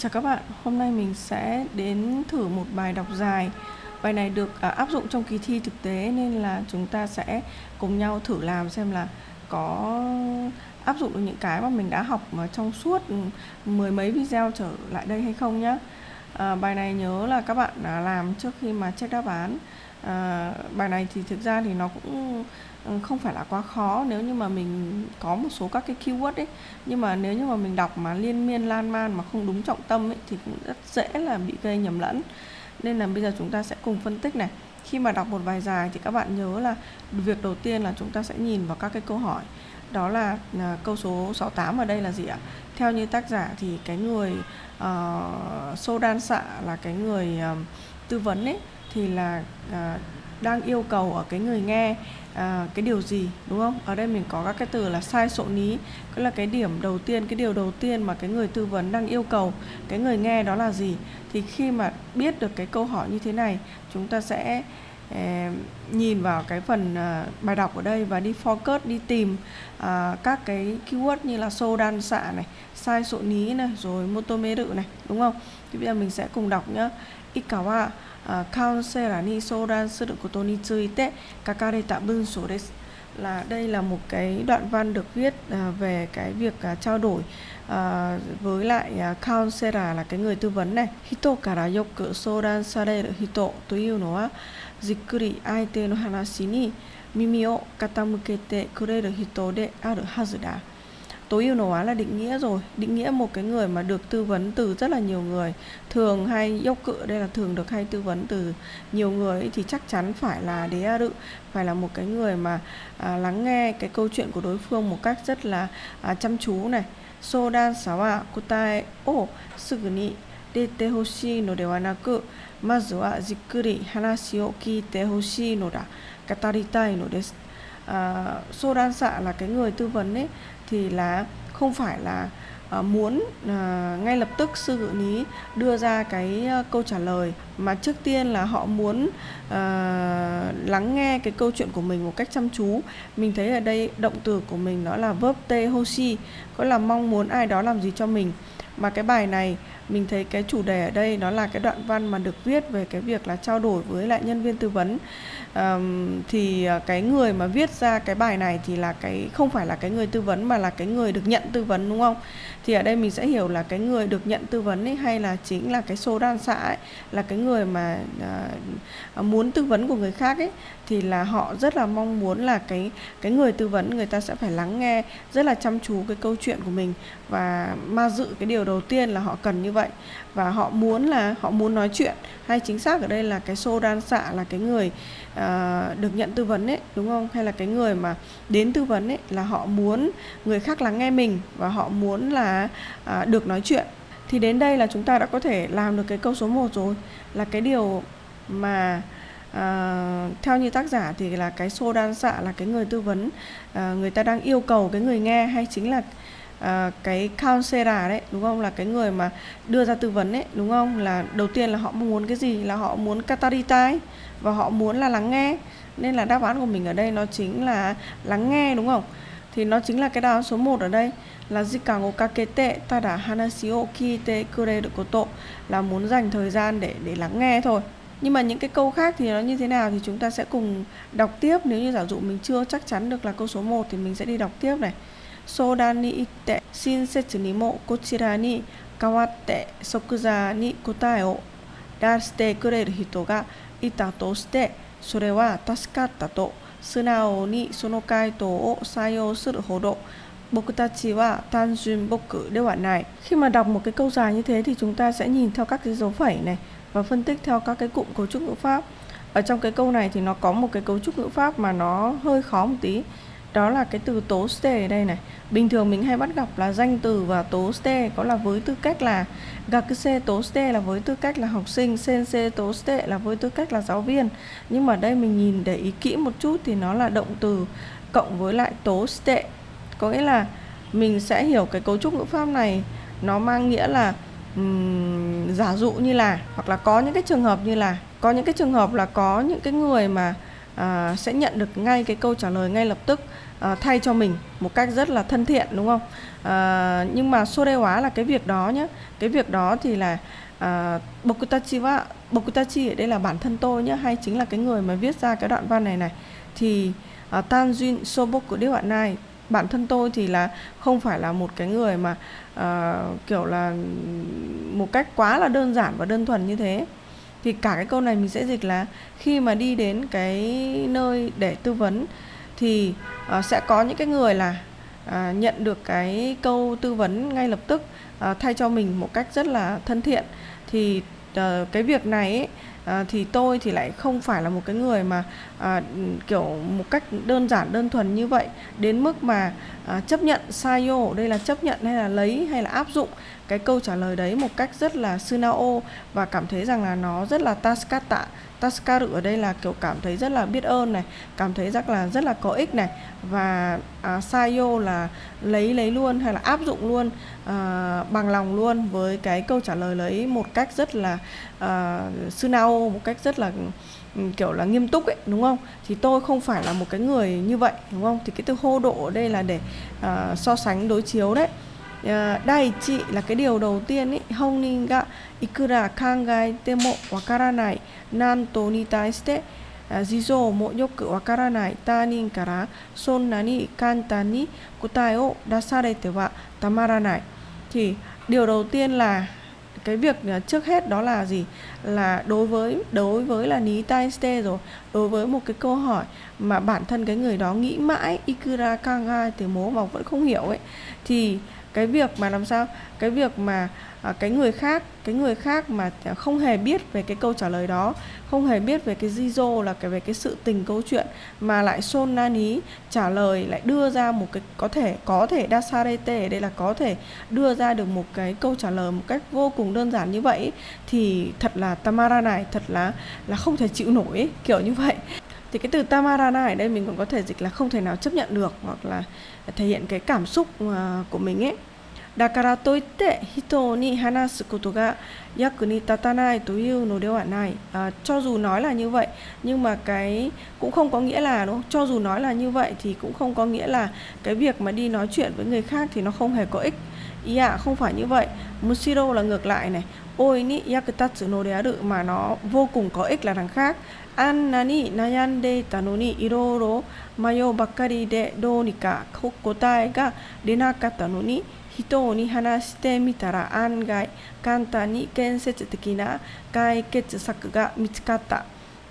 Chào các bạn, hôm nay mình sẽ đến thử một bài đọc dài. Bài này được à, áp dụng trong kỳ thi thực tế nên là chúng ta sẽ cùng nhau thử làm xem là có áp dụng được những cái mà mình đã học mà trong suốt ừ, mười mấy video trở lại đây hay không nhé à, Bài này nhớ là các bạn làm trước khi mà check đáp án à, Bài này thì thực ra thì nó cũng ừ, không phải là quá khó. Nếu như mà mình có một số các cái keyword ấy nhưng mà nếu như mà mình đọc mà liên miên lan man mà không đúng trọng tâm ấy thì cũng rất dễ là bị gây nhầm lẫn. Nên là bây giờ chúng ta sẽ cùng phân tích này. Khi mà đọc một bài dài thì các bạn nhớ là việc đầu tiên là chúng ta sẽ nhìn vào các cái câu hỏi. Đó là à, câu số 68 ở đây là gì ạ? Theo như tác giả thì cái người uh, sô đan xạ là cái người uh, tư vấn ấy thì là à, đang yêu cầu ở cái người nghe à, cái điều gì đúng không? Ở đây mình có các cái từ là sai sộ ní. Tức là cái điểm đầu tiên cái điều đầu tiên mà cái người tư vấn đang yêu cầu cái người nghe đó là gì? Thì khi mà biết được cái câu hỏi như thế này chúng ta sẽ eh, nhìn vào cái phần uh, bài đọc ở đây và đi focus đi tìm uh, các cái keyword như là sô đan xạ này sai sộ ní này rồi motomeru này đúng không? Thì bây giờ mình sẽ cùng đọc nhá. Ikawa カウンセラーに相談することについて書かれた文章です là đây là một cái đoạn văn được viết à, về cái việc à, trao đổi à, với lại à, counselor là cái người tư vấn này. Hito kara yoku sodan sareru hito というのはじっくり相手の話に耳を傾け tối ưu hóa là định nghĩa rồi. Định nghĩa một cái người mà được tư vấn từ rất là nhiều người. Thường hay dốc cự đây là thường được hay tư vấn từ nhiều người thì chắc chắn phải là đế a đự. Phải là một cái người mà à, lắng nghe cái câu chuyện của đối phương một cách rất là à, chăm chú này. So sodan sawa kotae o suguni dete hoshi no dewa naku. Mazu wa jikuri hanashi o kite hoshi no da. Kataritai no desu. À, sodan xạ là cái người tư vấn ấy thì là không phải là uh, muốn uh, ngay lập tức sư ngự ní đưa ra cái uh, câu trả lời mà trước tiên là họ muốn uh, lắng nghe cái câu chuyện của mình một cách chăm chú. Mình thấy ở đây động từ của mình đó là verb te hoshi có là mong muốn ai đó làm gì cho mình. Mà cái bài này mình thấy cái chủ đề ở đây nó là cái đoạn văn mà được viết về cái việc là trao đổi với lại nhân viên tư vấn. Um, thì ờ, cái người mà viết ra cái bài này thì là cái không phải là cái người tư vấn mà là cái người được nhận tư vấn đúng không? Thì ở đây mình sẽ hiểu là cái người được nhận tư vấn ấy hay là chính là cái số đan xã ấy là cái người mà uh, muốn tư vấn của người khác ấy thì là họ rất là mong muốn là cái cái người tư vấn người ta sẽ phải lắng nghe rất là chăm chú cái câu chuyện của mình. Và ma dự cái điều đầu tiên là họ cần như vậy và họ muốn là họ muốn nói chuyện. Hay chính xác ở đây là cái xô đan xạ là cái người uh, được nhận tư vấn ấy đúng không? Hay là cái người mà đến tư vấn ấy là họ muốn người khác lắng nghe mình và họ muốn là uh, được nói chuyện. Thì đến đây là chúng ta đã có thể làm được cái câu số 1 rồi. Là cái điều mà à, theo như tác giả thì là cái xô đan xạ là cái người tư vấn à, người ta đang yêu cầu cái người nghe hay chính là à, cái counselor đấy đúng không? Là cái người mà đưa ra tư vấn đấy đúng không? Là đầu tiên là họ muốn cái gì? Là họ muốn kataritai và họ muốn là lắng nghe. Nên là đáp án của mình ở đây nó chính là lắng nghe đúng không? Thì nó chính là cái đáp án số 1 ở đây là jikan o kakete tada hanashi o kite kureru koto là muốn dành thời gian để để lắng nghe thôi. Nhưng mà những cái câu khác thì nó như thế nào thì chúng ta sẽ cùng đọc tiếp. Nếu như giả dụ mình chưa chắc chắn được là câu số 1 thì mình sẽ đi đọc tiếp này. 相談に行って親切にもこちらに代わって即座に答えを出してくれる人がいたとしてそれは助かったと素直にその回答を採用するほど 僕ta chỉ là tan duyên bốc cử đều bản này. Khi mà đọc một cái câu dài như thế thì chúng ta sẽ nhìn theo các cái dấu phẩy này và phân tích theo các cái cụm cấu trúc ngữ pháp. Ở trong cái câu này thì nó có một cái cấu trúc ngữ pháp mà nó hơi khó một tí đó là cái từ tố ste ở đây này. Bình thường mình hay bắt gặp là danh từ và tố ste có là với tư cách là gakuse tố ste là với tư cách là học sinh sensei tố ste là với tư cách là giáo viên. Nhưng mà đây mình nhìn để ý kỹ một chút thì nó là động từ cộng với lại tố ste có nghĩa là mình sẽ hiểu cái cấu trúc ngữ pháp này nó mang nghĩa là um, giả dụ như là hoặc là có những cái trường hợp như là có những cái trường hợp là có những cái người mà à, sẽ nhận được ngay cái câu trả lời ngay lập tức à, thay cho mình một cách rất là thân thiện đúng không? À, nhưng mà sô đe hóa là cái việc đó nhé cái việc đó thì là à, bokutachi wa bokutachi ở đây là bản thân tôi nhé hay chính là cái người mà viết ra cái đoạn văn này này. Thì uh, Tanjin Soboku Điêu bạn Nai bản thân tôi thì là không phải là một cái người mà uh, kiểu là một cách quá là đơn giản và đơn thuần như thế thì cả cái câu này mình sẽ dịch là khi mà đi đến cái nơi để tư vấn thì uh, sẽ có những cái người là uh, nhận được cái câu tư vấn ngay lập tức uh, thay cho mình một cách rất là thân thiện. Thì uh, cái việc này ấy, à, thì tôi thì lại không phải là một cái người mà à, kiểu một cách đơn giản đơn thuần như vậy. Đến mức mà à, chấp nhận sai yo đây là chấp nhận hay là lấy hay là áp dụng cái câu trả lời đấy một cách rất là sunao và cảm thấy rằng là nó rất là taskata Taskaru ở đây là kiểu cảm thấy rất là biết ơn này, cảm thấy rất là rất là có ích này và à, Sayo là lấy lấy luôn hay là áp dụng luôn à, bằng lòng luôn với cái câu trả lời lấy một cách rất là à, sunao một cách rất là ừ, kiểu là nghiêm túc ấy đúng không? Thì tôi không phải là một cái người như vậy đúng không? Thì cái từ hô độ ở đây là để uh, so sánh đối chiếu đấy. Ờ, đại nhất là cái điều đầu tiên ấy, Honin ga ikura kangaete mo wakaranai nanto ni taishite ờ, jizou mo yoku wakaranai tanin kara sonna ni kantan ni kotae o dasarete wa tamaranai. Thì điều đầu tiên là cái việc ờ, trước hết đó là gì là đối với đối với là ní tai ste rồi đối với một cái câu hỏi mà bản thân cái người đó nghĩ mãi ikura kanga thì mố mà vẫn không hiểu ấy thì cái việc mà làm sao cái việc mà à, cái người khác cái người khác mà không hề biết về cái câu trả lời đó không hề biết về cái Jizo là cái về cái sự tình câu chuyện mà lại Son Nani trả lời lại đưa ra một cái có thể có thể Dasarete đây là có thể đưa ra được một cái câu trả lời một cách vô cùng đơn giản như vậy thì thật là Tamara này thật là là không thể chịu nổi ấy, kiểu như vậy thì cái từ Tamarana ở đây mình còn có thể dịch là không thể nào chấp nhận được hoặc là thể hiện cái cảm xúc à, của mình ấy だからといって人に話すことが役に立たないというのではない à, cho dù nói là như vậy nhưng mà cái cũng không có nghĩa là đúng không? cho dù nói là như vậy thì cũng không có nghĩa là cái việc mà đi nói chuyện với người khác thì nó không hề có ích ý ạ không phải như vậy Mushiro là ngược lại này ôi ni yakutatsu no dearu mà nó vô cùng có ích là đằng khác あんなに悩んでいたのにいろいろ迷うばかりでどうにか答えが出なかったのに人に話してみたら案外簡単に建設的な解決策が見つかった。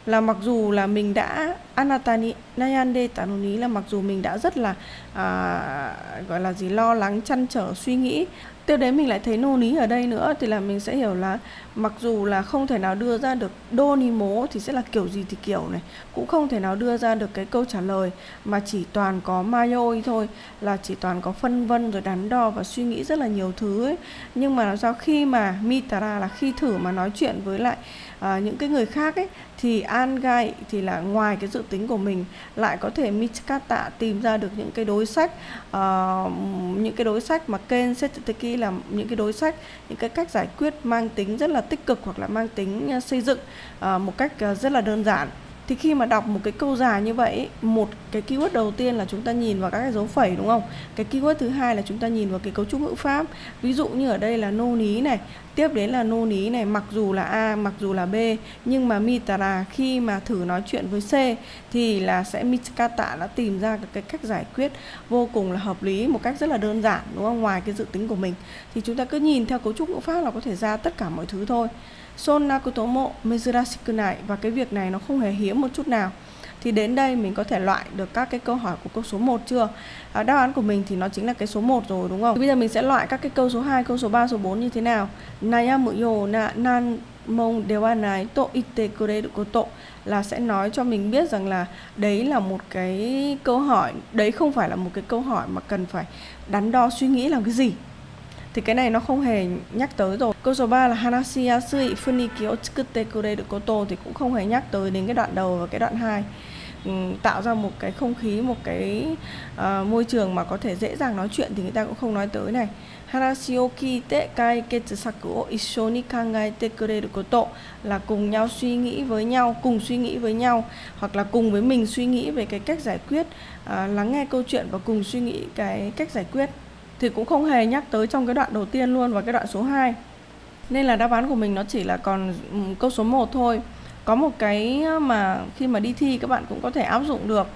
là mặc dù là mình đã anatani nayande tanuni là mặc dù mình đã rất là à, gọi là gì lo lắng chăn trở suy nghĩ tiếp đến mình lại thấy nô ní ở đây nữa thì là mình sẽ hiểu là mặc dù là không thể nào đưa ra được đô ni mố thì sẽ là kiểu gì thì kiểu này cũng không thể nào đưa ra được cái câu trả lời mà chỉ toàn có mayoi thôi là chỉ toàn có phân vân rồi đắn đo và suy nghĩ rất là nhiều thứ ấy. Nhưng mà làm sao khi mà mitara là khi thử mà nói chuyện với lại à, những cái người khác ấy thì an gai thì là ngoài cái dự tính của mình lại có thể Michikata tìm ra được những cái đối sách uh, những cái đối sách mà Ken Setsuki là những cái đối sách những cái cách giải quyết mang tính rất là tích cực hoặc là mang tính ờ, xây dựng uh, một cách uh, rất là đơn giản thì khi mà đọc một cái câu dài như vậy một cái keyword đầu tiên là chúng ta nhìn vào các cái dấu phẩy, đúng không? Cái keyword thứ hai là chúng ta nhìn vào cái cấu trúc ngữ pháp. Ví dụ như ở đây là nô ní này, tiếp đến là nô ní này, mặc dù là a, mặc dù là b, nhưng mà mitara khi mà thử nói chuyện với c thì là sẽ mitkata đã tìm ra cái cách giải quyết vô cùng là hợp lý, một cách rất là đơn giản, đúng không? Ngoài cái dự tính của mình. Thì chúng ta cứ nhìn theo cấu trúc ngữ pháp là có thể ra tất cả mọi thứ thôi. Sonakutomo Mezurashikunai và cái việc này nó không hề hiếm một chút nào. Thì đến đây mình có thể loại được các cái câu hỏi của câu số 1 chưa? À, đáp án của mình thì nó chính là cái số 1 rồi đúng không? Thì bây giờ mình sẽ loại các cái câu số 2, câu số 3, số 4 như thế nào? Naya Muyo, na nan mong dewa nai to ite kureru koto là sẽ nói cho mình biết rằng là đấy là một cái câu hỏi, đấy không phải là một cái câu hỏi mà cần phải đắn đo suy nghĩ làm cái gì thì cái này nó không hề nhắc tới rồi. Câu số 3 là hanashi yasui funiki o kure được koto thì cũng không hề nhắc tới đến cái đoạn đầu và cái đoạn 2 ừ, tạo ra một cái không khí một cái uh, môi trường mà có thể dễ dàng nói chuyện thì người ta cũng không nói tới này. Hanashi o kite kai ketsusaku o issho ni kangaete kureru koto là cùng nhau suy nghĩ với nhau cùng suy nghĩ với nhau hoặc là cùng với mình suy nghĩ về cái cách giải quyết uh, lắng nghe câu chuyện và cùng suy nghĩ cái cách giải quyết thì cũng không hề nhắc tới trong cái đoạn đầu tiên luôn và cái đoạn số 2. Nên là đáp án của mình nó chỉ là còn ừ, câu số 1 thôi. Có một cái mà khi mà đi thi các bạn cũng có thể áp dụng được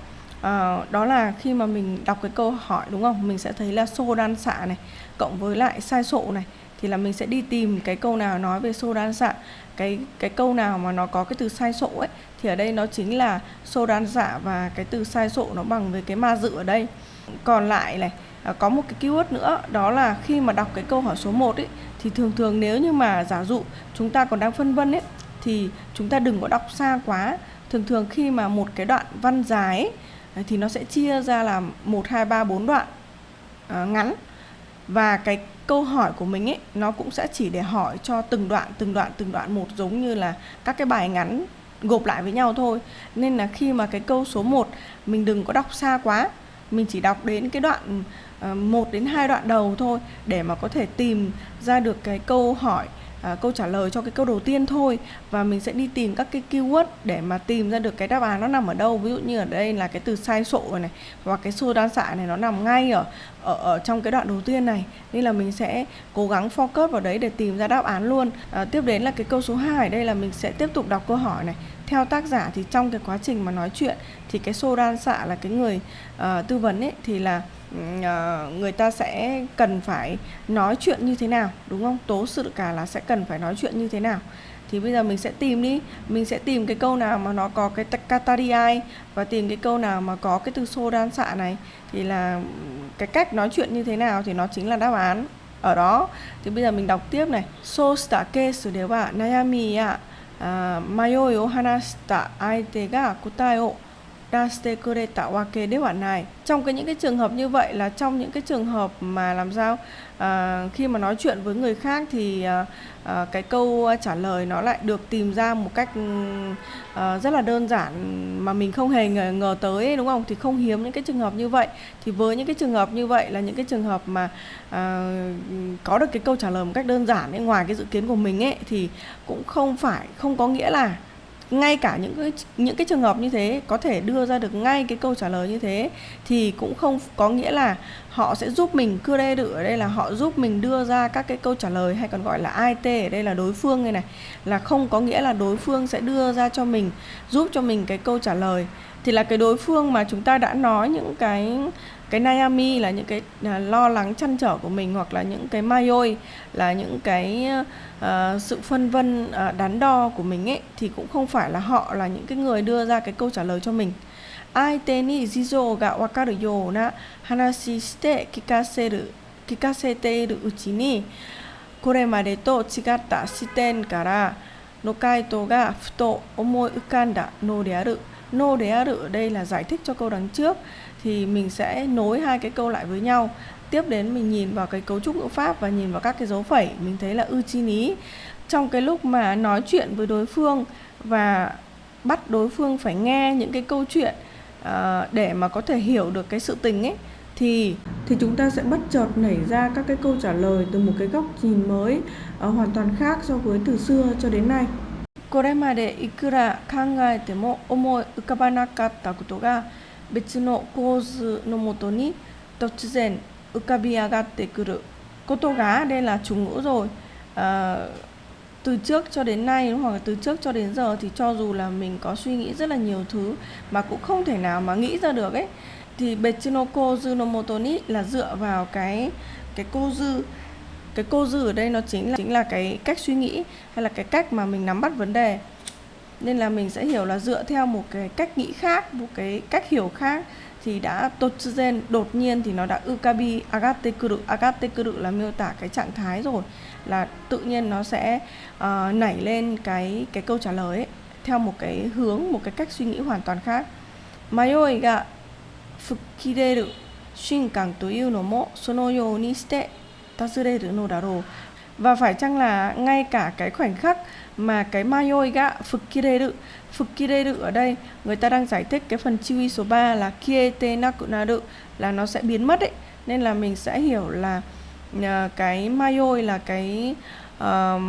à, đó là khi mà mình đọc cái câu hỏi đúng không mình sẽ thấy là xô đan xạ này cộng với lại sai sộ này thì là mình sẽ đi tìm cái câu nào nói về xô đan xạ cái cái câu nào mà nó có cái từ sai sộ ấy thì ở đây nó chính là xô đan dạ và cái từ sai sộ nó bằng với cái ma dự ở đây. Còn lại này à, có một cái keyword nữa đó là khi mà đọc cái câu hỏi số 1 ấy thì thường thường nếu như mà giả dụ chúng ta còn đang phân vân ấy thì chúng ta đừng có đọc xa quá. Thường thường khi mà một cái đoạn văn dài ấy, thì nó sẽ chia ra làm 1 2 3 4 đoạn uh, ngắn. Và cái câu hỏi của mình ấy nó cũng sẽ chỉ để hỏi cho từng đoạn từng đoạn từng đoạn một giống như là các cái bài ngắn gộp lại với nhau thôi. Nên là khi mà cái câu số 1 mình đừng có đọc xa quá mình chỉ đọc đến cái đoạn ờ, uh, 1 đến hai đoạn đầu thôi để mà có thể tìm ra được cái câu hỏi à, câu trả lời cho cái câu đầu tiên thôi. Và mình sẽ đi tìm các cái keyword để mà tìm ra được cái đáp án nó nằm ở đâu. Ví dụ như ở đây là cái từ sai sộ này hoặc cái xô đan xạ này nó nằm ngay ở, ở ở trong cái đoạn đầu tiên này. Nên là mình sẽ cố gắng focus vào đấy để tìm ra đáp án luôn. À, tiếp đến là cái câu số 2 đây là mình sẽ tiếp tục đọc câu hỏi này. Theo tác giả thì trong cái quá trình mà nói chuyện thì cái xô đan xạ là cái người uh, tư vấn ấy thì là uh, người ta sẽ cần phải nói chuyện như thế nào đúng không? Tố sự cả là sẽ cần phải nói chuyện như thế nào thì bây giờ mình sẽ tìm đi. Mình sẽ tìm cái câu nào mà nó có cái katariai và tìm cái câu nào mà có cái từ xô đan xạ này. Thì là cái cách nói chuyện như thế nào thì nó chính là đáp án ở đó. Thì bây giờ mình đọc tiếp này. So sta case de wa nayami ya à, mayoi o hanashita aite ga kotae o dastekure tawake đế bản này. Trong cái những cái trường hợp như vậy là trong những cái trường hợp mà làm sao à, khi mà nói chuyện với người khác thì à, à, cái câu trả lời nó lại được tìm ra một cách ừ, à, rất là đơn giản mà mình không hề ngờ, ngờ tới đúng không? Thì không hiếm những cái trường hợp như vậy. Thì với những cái trường hợp như vậy là những cái trường hợp mà à, có được cái câu trả lời một cách đơn giản ấy, ngoài cái dự kiến của mình ấy thì cũng không phải không có nghĩa là ngay cả những cái những cái trường hợp như thế có thể đưa ra được ngay cái câu trả lời như thế thì cũng không có nghĩa là họ sẽ giúp mình cưa đê đự ở đây là họ giúp mình đưa ra các cái câu trả lời hay còn gọi là IT ở đây là đối phương này này, là không có nghĩa là đối phương sẽ đưa ra cho mình, giúp cho mình cái câu trả lời. Thì là cái đối phương mà chúng ta đã nói những cái cái Miami là những cái à, lo lắng chăn trở của mình hoặc là những cái mayoi là những cái uh, sự phân vân uh, đắn đo của mình ấy thì cũng không phải là họ là những cái người đưa ra cái câu trả lời cho mình. Ai tên ni jizo ga wakaru you na hanashi shite kikaseru kikaseteru uchi ni kore made to chigatta shiten kara no kaito ga futo omoi ukanda no de aru. No de aru ở đây là giải thích cho câu đằng trước thì mình sẽ nối hai cái câu lại với nhau tiếp đến mình nhìn vào cái cấu trúc ngữ pháp và nhìn vào các cái dấu phẩy mình thấy là ư chi ní trong cái lúc mà nói chuyện với đối phương và bắt đối phương phải nghe những cái câu chuyện uh, để mà có thể hiểu được cái sự tình ấy thì thì chúng ta sẽ bất chợt nảy ra các cái câu trả lời từ một cái góc nhìn mới uh, hoàn toàn khác so với từ xưa cho đến nay これまでいくら考えても思い浮かばなかったことが 別の構図のもとに突然浮かび上がってくる cô gá đây là chủ ngữ rồi à, từ trước cho đến nay hoặc là từ trước cho đến giờ thì cho dù là mình có suy nghĩ rất là nhiều thứ mà cũng không thể nào mà nghĩ ra được ấy thì Betsunoko Junomotoni là dựa vào cái cái cô dư cái cô dư ở đây nó chính là chính là cái cách suy nghĩ hay là cái cách mà mình nắm bắt vấn đề nên là mình sẽ hiểu là dựa theo một cái cách nghĩ khác một cái cách hiểu khác thì đã totsuzen đột nhiên thì nó đã ukabi agate kuru agate kuru là miêu tả cái trạng thái rồi là tự nhiên nó sẽ uh, nảy lên cái cái câu trả lời ấy, theo một cái hướng một cái cách suy nghĩ hoàn toàn khác. Mayoi ga fukireru shinkan to iu no mo sono you ni shite tazureru no daro. Và phải chăng là ngay cả cái khoảnh khắc mà cái mayoi ga fukireru fukireru ở đây người ta đang giải thích cái phần chiwi số 3 là kiete nakunaru là nó sẽ biến mất ấy. Nên là mình sẽ hiểu là uh, cái mayoi là cái uh,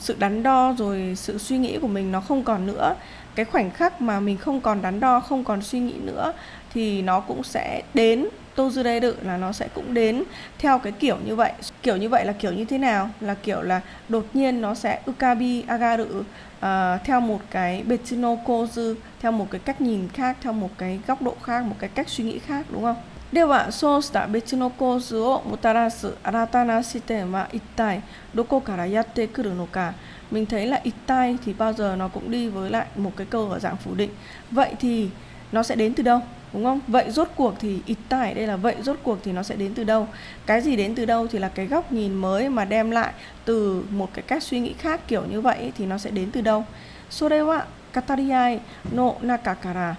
sự đắn đo rồi sự suy nghĩ của mình nó không còn nữa. Cái khoảnh khắc mà mình không còn đắn đo không còn suy nghĩ nữa thì nó cũng sẽ đến. tozureru là nó sẽ cũng đến theo cái kiểu như vậy kiểu như vậy là kiểu như thế nào là kiểu là đột nhiên nó sẽ ukabi agaru uh, theo một cái betsuno kozu theo một cái cách nhìn khác theo một cái góc độ khác một cái cách suy nghĩ khác đúng không ではそうした別の構図をもたらす新たな視点は一体どこからやってくるのか mình thấy là ít tai thì bao giờ nó cũng đi với lại một cái câu ở dạng phủ định vậy thì nó sẽ đến từ đâu, đúng không? Vậy rốt cuộc thì ít tải đây là vậy, rốt cuộc thì nó sẽ đến từ đâu? Cái gì đến từ đâu thì là cái góc nhìn mới mà đem lại từ một cái cách suy nghĩ khác kiểu như vậy thì nó sẽ đến từ đâu? Sore wa katariai no nakakara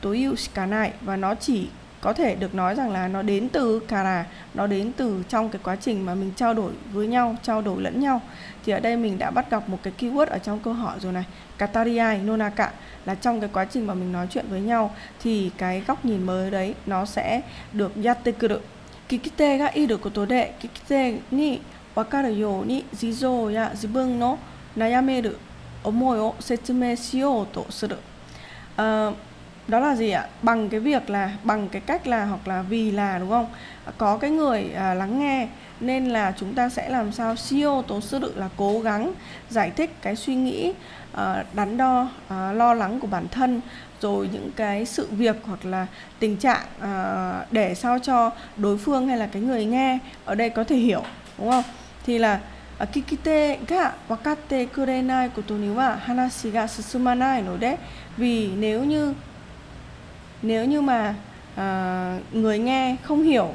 toyu shikanai và nó chỉ có thể được nói rằng là nó đến từ kara nó đến từ trong cái quá trình mà mình trao đổi với nhau trao đổi lẫn nhau. Thì ở đây mình đã bắt gặp một cái keyword ở trong câu hỏi rồi này katariai nonaka là trong cái quá trình mà mình nói chuyện với nhau thì cái góc nhìn mới đấy nó sẽ được yatekuru kikite ga iru koto de kikite ni wakaru you ni jizo ya jibun no nayameru omoi o setsumei shiyou to suru. Uh, đó là gì ạ? Bằng cái việc là bằng cái cách là hoặc là vì là đúng không? Có cái người à, lắng nghe nên là chúng ta sẽ làm sao siêu tố sư tự là cố gắng giải thích cái suy nghĩ à, đắn đo à, lo lắng của bản thân rồi những cái sự việc hoặc là tình trạng à, để sao cho đối phương hay là cái người nghe ở đây có thể hiểu đúng không? Thì là à, kikite ga wakatte kurenai koto ni wa hanashi ga susumanai no de. Vì nếu như nếu như mà uh, người nghe không hiểu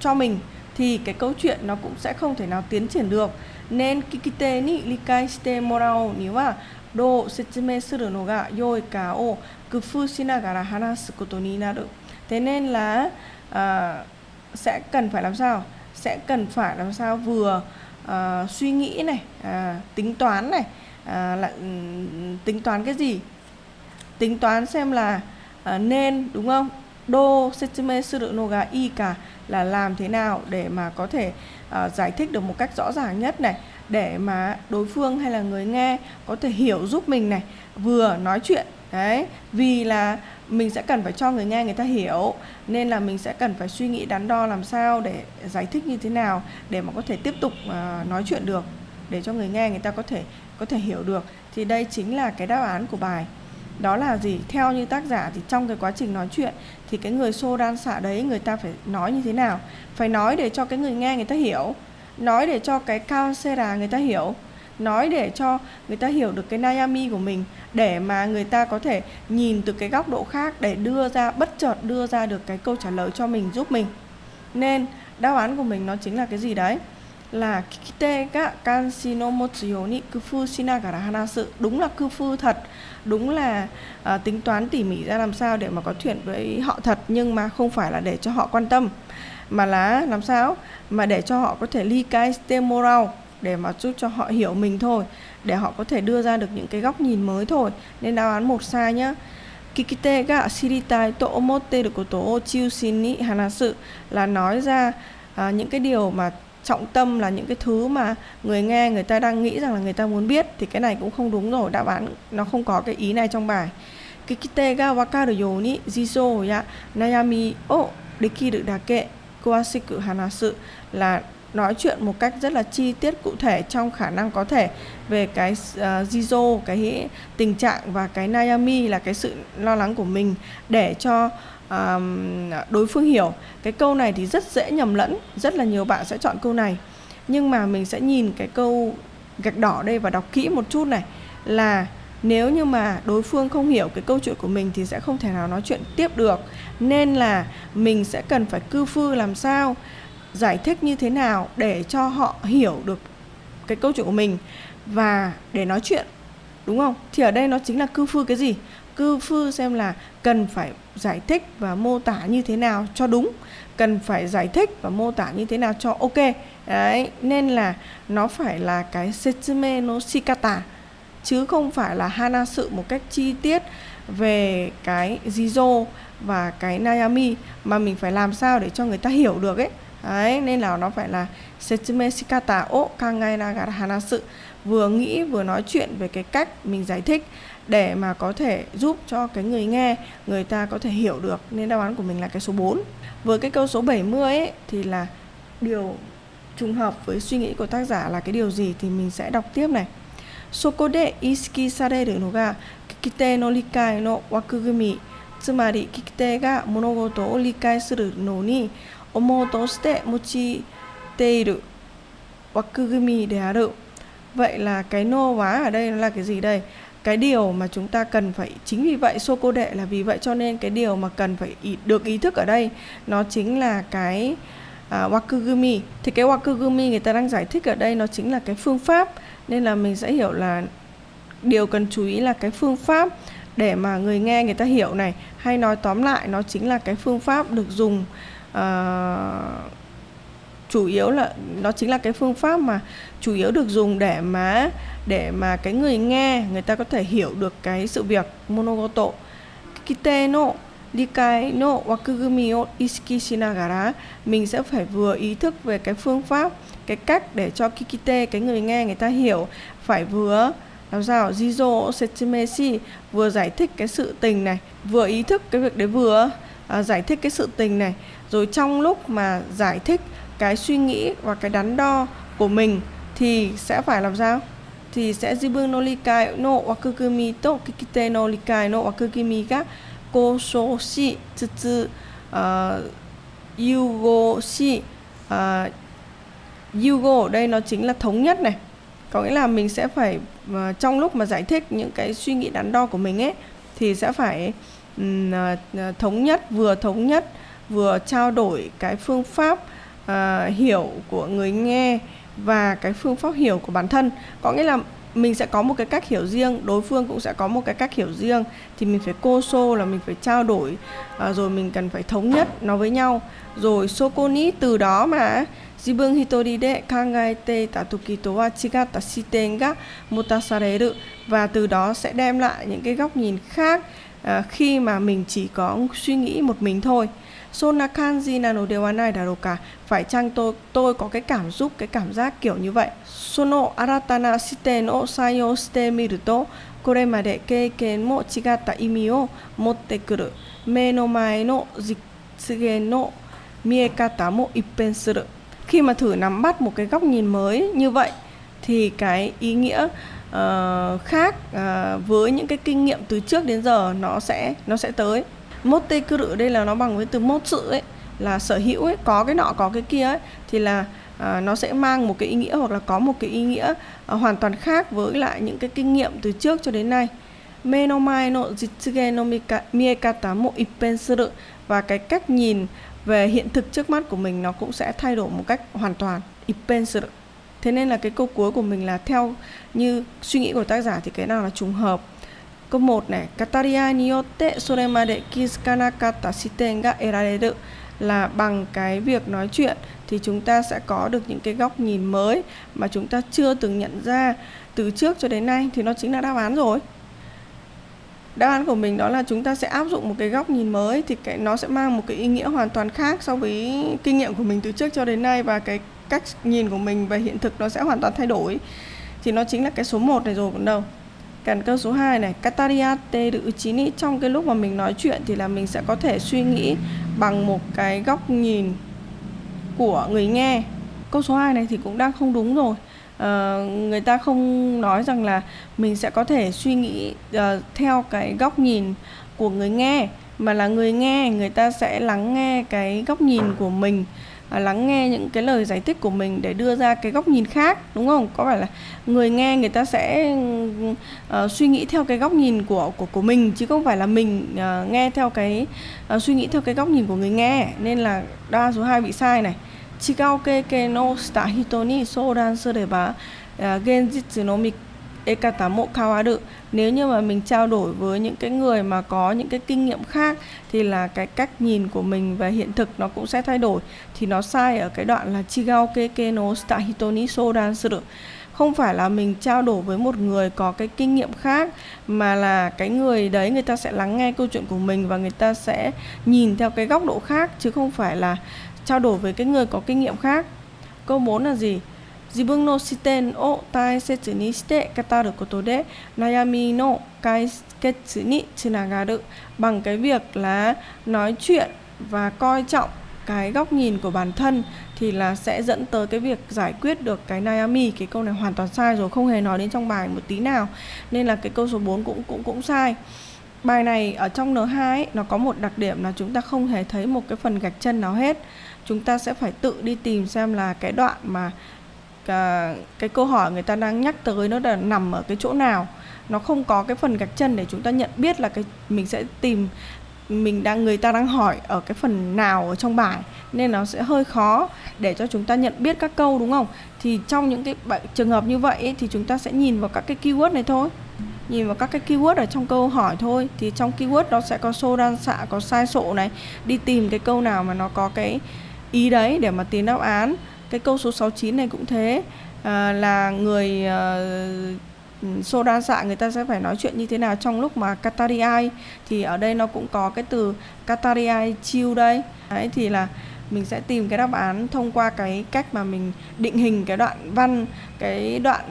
cho mình thì cái câu chuyện nó cũng sẽ không thể nào tiến triển được. Nên kikite ni likai shite morao ni wa do setsumei suru no ga yoi ka o kufu shinagara hanasu koto ni naru. Thế nên là uh, sẽ cần phải làm sao? Sẽ cần phải làm sao vừa uh, suy nghĩ này uh, tính toán này uh, là um, tính toán cái gì? Tính toán xem là à, nên đúng không? Đô setsume suru no i cả là làm thế nào để mà có thể uh, giải thích được một cách rõ ràng nhất này để mà đối phương hay là người nghe có thể hiểu giúp mình này vừa nói chuyện. Đấy vì là mình sẽ cần phải cho người nghe người ta hiểu nên là mình sẽ cần phải suy nghĩ đắn đo làm sao để giải thích như thế nào để mà có thể tiếp tục uh, nói chuyện được để cho người nghe người ta có thể có thể hiểu được. Thì đây chính là cái đáp án của bài đó là gì? Theo như tác giả thì trong cái quá trình nói chuyện thì cái người xô đan xạ đấy, người ta phải nói như thế nào? Phải nói để cho cái người nghe người ta hiểu. Nói để cho cái counsellor người ta hiểu. Nói để cho người ta hiểu được cái Nayami của mình để mà người ta có thể nhìn từ cái góc độ khác để đưa ra, bất chợt đưa ra được cái câu trả lời cho mình, giúp mình. Nên, đáp án của mình nó chính là cái gì đấy? Là kite ga kanshi no motsu yo kufu shinagara hanasu. Đúng là kufu thật đúng là à, tính toán tỉ mỉ ra làm sao để mà có chuyện với họ thật nhưng mà không phải là để cho họ quan tâm mà là làm sao? Mà để cho họ có thể ly cái moral để mà giúp cho họ hiểu mình thôi để họ có thể đưa ra được những cái góc nhìn mới thôi. Nên đáp án một sai nhá. Kikite ga shiritai to omotte koto o chiushin ni hanasu là nói ra à, những cái điều mà trọng tâm là những cái thứ mà người nghe người ta đang nghĩ rằng là người ta muốn biết thì cái này cũng không đúng rồi. Đáp án nó không có cái ý này trong bài. Kikite ga wakaru you ni jizo ya nayami o dekiru dake kuwashiku hanasu là nói chuyện một cách rất là chi tiết cụ thể trong khả năng có thể về cái uh, jizo cái tình trạng và cái nayami là cái sự lo lắng của mình để cho um, đối phương hiểu. Cái câu này thì rất dễ nhầm lẫn rất là nhiều bạn sẽ chọn câu này. Nhưng mà mình sẽ nhìn cái câu gạch đỏ đây và đọc kỹ một chút này. Là nếu như mà đối phương không hiểu cái câu chuyện của mình thì sẽ không thể nào nói chuyện tiếp được. Nên là mình sẽ cần phải cư phư làm sao giải thích như thế nào để cho họ hiểu được cái câu chuyện của mình và để nói chuyện. Đúng không? Thì ở đây nó chính là cư phư cái gì? Cư phư xem là cần phải giải thích và mô tả như thế nào cho đúng, cần phải giải thích và mô tả như thế nào cho ok. Đấy, nên là nó phải là cái setsume no shikata, chứ không phải là hana sự một cách chi tiết về cái jizo và cái nayami mà mình phải làm sao để cho người ta hiểu được ấy. Đấy, nên là nó phải là setsume shikata. O kangai nagara hanasu vừa nghĩ vừa nói chuyện về cái cách mình giải thích để mà có thể giúp cho cái người nghe người ta có thể hiểu được nên đáp án của mình là cái số 4 với cái câu số 70 ấy thì là điều trùng hợp với suy nghĩ của tác giả là cái điều gì thì mình sẽ đọc tiếp này そこで意識されるのが聞き手の理解の枠組みつまり聞き手が物事を理解するのに思うとして用いている枠組みである Vậy là cái nô hóa ở đây là cái gì đây? Cái điều mà chúng ta cần phải chính vì vậy sô cô đệ là vì vậy cho nên cái điều mà cần phải ý, được ý thức ở đây nó chính là cái uh, wakugumi. Thì cái wakugumi người ta đang giải thích ở đây nó chính là cái phương pháp nên là mình sẽ hiểu là điều cần chú ý là cái phương pháp để mà người nghe người ta hiểu này hay nói tóm lại nó chính là cái phương pháp được dùng uh, chủ yếu là nó chính là cái phương pháp mà chủ yếu được dùng để mà để mà cái người nghe người ta có thể hiểu được cái sự việc monogoto. Kite no likai no wakugumi o iski shinagara mình sẽ phải vừa ý thức về cái phương pháp cái cách để cho kikite cái người nghe người ta hiểu phải vừa làm sao jizo setsumeshi vừa giải thích cái sự tình này vừa ý thức cái việc đấy vừa à, giải thích cái sự tình này. Rồi trong lúc mà giải thích cái suy nghĩ và cái đắn đo của mình thì sẽ phải làm sao? Thì sẽ jibun no likai no wakugumi to kikite no likai no wakugumi ga kosho shi tsutsu ờ, yugo shi ờ, yugo. Ở đây nó chính là thống nhất này. Có nghĩa là mình sẽ phải uh, trong lúc mà giải thích những cái suy nghĩ đắn đo của mình ấy thì sẽ phải um, uh, thống nhất vừa thống nhất vừa trao đổi cái phương pháp uh, hiểu của người nghe và cái phương pháp hiểu của bản thân. Có nghĩa là mình sẽ có một cái cách hiểu riêng đối phương cũng sẽ có một cái cách hiểu riêng. Thì mình phải cô xô là mình phải trao đổi uh, rồi mình cần phải thống nhất nó với nhau. Rồi sokoni từ đó mà jibun hitori de kangaete tatukito wa chigata shiten ga motasareru. Và từ đó sẽ đem lại những cái góc nhìn khác uh, khi mà mình chỉ có suy nghĩ một mình thôi. Sonakan gì là nổ điều án phải chăng tôi tôi có cái cảm xúc cái cảm giác kiểu như vậy? Sono aratana shite no sayo shite miru to kore made keiken mo chigatta imi o motte kuru. Me no mae no jitsugen no miekata mo ippen suru. Khi mà thử nắm bắt một cái góc nhìn mới như vậy thì cái ý nghĩa uh, khác uh, với những cái kinh nghiệm từ trước đến giờ nó sẽ nó sẽ tới motte cự đây là nó bằng với từ mốt sự ấy là sở hữu ấy có cái nọ có cái kia ấy thì là à, nó sẽ mang một cái ý nghĩa hoặc là có một cái ý nghĩa à, hoàn toàn khác với lại những cái kinh nghiệm từ trước cho đến nay. Menomai no jitsuge no miekata mo ippen suru và cái cách nhìn về hiện thực trước mắt của mình nó cũng sẽ thay đổi một cách hoàn toàn ippen suru thế nên là cái câu cuối của mình là theo như suy nghĩ của tác giả thì cái nào là trùng hợp. Câu 1 này, Kataria niote yotte soremade kizukanakatta shiten ga erareru là bằng cái việc nói chuyện thì chúng ta sẽ có được những cái góc nhìn mới mà chúng ta chưa từng nhận ra từ trước cho đến nay thì nó chính là đáp án rồi. Đáp án của mình đó là chúng ta sẽ áp dụng một cái góc nhìn mới thì cái nó sẽ mang một cái ý nghĩa hoàn toàn khác so với kinh nghiệm của mình từ trước cho đến nay và cái cách nhìn của mình về hiện thực nó sẽ hoàn toàn thay đổi. Thì nó chính là cái số 1 này rồi còn đâu. Cần câu số 2 này, Katariate được chín trong cái lúc mà mình nói chuyện thì là mình sẽ có thể suy nghĩ bằng một cái góc nhìn của người nghe. Câu số 2 này thì cũng đang không đúng rồi. À, người ta không nói rằng là mình sẽ có thể suy nghĩ uh, theo cái góc nhìn của người nghe mà là người nghe người ta sẽ lắng nghe cái góc nhìn của mình À, lắng nghe những cái lời giải thích của mình để đưa ra cái góc nhìn khác đúng không? Có phải là người nghe người ta sẽ uh, suy nghĩ theo cái góc nhìn của của của mình chứ không phải là mình uh, nghe theo cái uh, suy nghĩ theo cái góc nhìn của người nghe. Nên là đa số 2 bị sai này. Chigao ke ke no shita hito ni sodan sureba genjitsu no ekatamo kawaru nếu như mà mình trao đổi với những cái người mà có những cái kinh nghiệm khác thì là cái cách nhìn của mình về hiện thực nó cũng sẽ thay đổi. Thì nó sai ở cái đoạn là chigao keke no shita hito ni suru không phải là mình trao đổi với một người có cái kinh nghiệm khác, mà là cái người đấy người ta sẽ lắng nghe câu chuyện của mình và người ta sẽ nhìn theo cái góc độ khác, chứ không phải là trao đổi với cái người có kinh nghiệm khác. Câu 4 là gì? 自分の視点を大切にして語ることで悩みの解決につながる bằng cái việc là nói chuyện và coi trọng cái góc nhìn của bản thân thì là sẽ dẫn tới cái việc giải quyết được cái Nayami cái câu này hoàn toàn sai rồi không hề nói đến trong bài một tí nào nên là cái câu số 4 cũng cũng cũng sai bài này ở trong N2 ấy, nó có một đặc điểm là chúng ta không hề thấy một cái phần gạch chân nào hết chúng ta sẽ phải tự đi tìm xem là cái đoạn mà cái, cái câu hỏi người ta đang nhắc tới nó là nằm ở cái chỗ nào. Nó không có cái phần gạch chân để chúng ta nhận biết là cái mình sẽ tìm mình đang người ta đang hỏi ở cái phần nào ở trong bài nên nó sẽ hơi khó để cho chúng ta nhận biết các câu đúng không? Thì trong những cái trường hợp như vậy ấy, thì chúng ta sẽ nhìn vào các cái keyword này thôi. Nhìn vào các cái keyword ở trong câu hỏi thôi thì trong keyword đó sẽ có xô đan xạ có sai sộ này. Đi tìm cái câu nào mà nó có cái ý đấy để mà tìm đáp án cái câu số 69 này cũng thế. À, là người uh, xô đa dạ người ta sẽ phải nói chuyện như thế nào trong lúc mà katariai thì ở đây nó cũng có cái từ katariai chiêu đây. Đấy thì là mình sẽ tìm cái đáp án thông qua cái cách mà mình định hình cái đoạn văn cái đoạn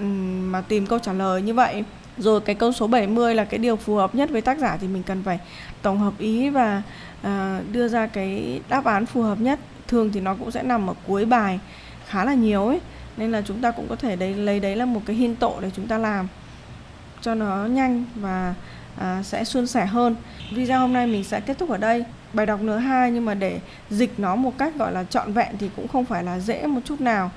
mà tìm câu trả lời như vậy. Rồi cái câu số 70 là cái điều phù hợp nhất với tác giả thì mình cần phải tổng hợp ý và uh, đưa ra cái đáp án phù hợp nhất. Thường thì nó cũng sẽ nằm ở cuối bài khá là nhiều ấy. Nên là chúng ta cũng có thể đấy lấy đấy là một cái hiên tổ để chúng ta làm cho nó nhanh và à, sẽ suôn sẻ hơn. Video hôm nay mình sẽ kết thúc ở đây. Bài đọc nửa hai nhưng mà để dịch nó một cách gọi là trọn vẹn thì cũng không phải là dễ một chút nào.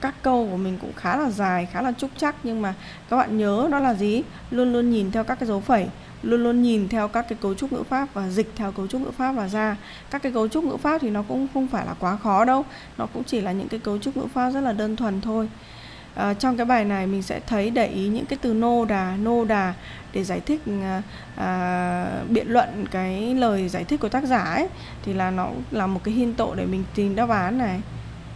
Các câu của mình cũng khá là dài khá là trúc chắc nhưng mà các bạn nhớ đó là gì? Luôn luôn nhìn theo các cái dấu phẩy luôn luôn nhìn theo các cái cấu trúc ngữ pháp và dịch theo cấu trúc ngữ pháp và ra. Các cái cấu trúc ngữ pháp thì nó cũng không phải là quá khó đâu. Nó cũng chỉ là những cái cấu trúc ngữ pháp rất là đơn thuần thôi. À, trong cái bài này mình sẽ thấy để ý những cái từ nô đà nô đà để giải thích à, à, biện luận cái lời giải thích của tác giả ấy thì là nó là một cái hiên tội để mình tìm đáp án này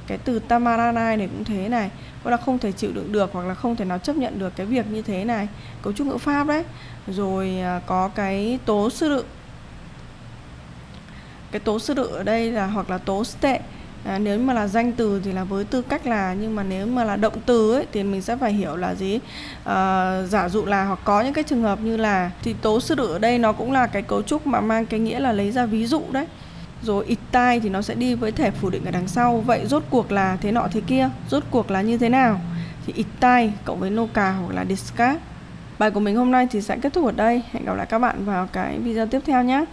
cái từ tamaranai này cũng thế này. Có là không thể chịu đựng được hoặc là không thể nào chấp nhận được cái việc như thế này. Cấu trúc ngữ pháp đấy. Rồi à, có cái tố sư đự. Cái tố sư đự ở đây là hoặc là tố tệ à, nếu mà là danh từ thì là với tư cách là nhưng mà nếu mà là động từ ấy thì mình sẽ phải hiểu là gì? À, giả dụ là hoặc có những cái trường hợp như là thì tố sư đự ở đây nó cũng là cái cấu trúc mà mang cái nghĩa là lấy ra ví dụ đấy rồi ịt tai thì nó sẽ đi với thể phủ định ở đằng sau. Vậy rốt cuộc là thế nọ thế kia, rốt cuộc là như thế nào? Thì ịt tai cộng với noka hoặc là discard. Bài của mình hôm nay thì sẽ kết thúc ở đây. Hẹn gặp lại các bạn vào cái video tiếp theo nhé.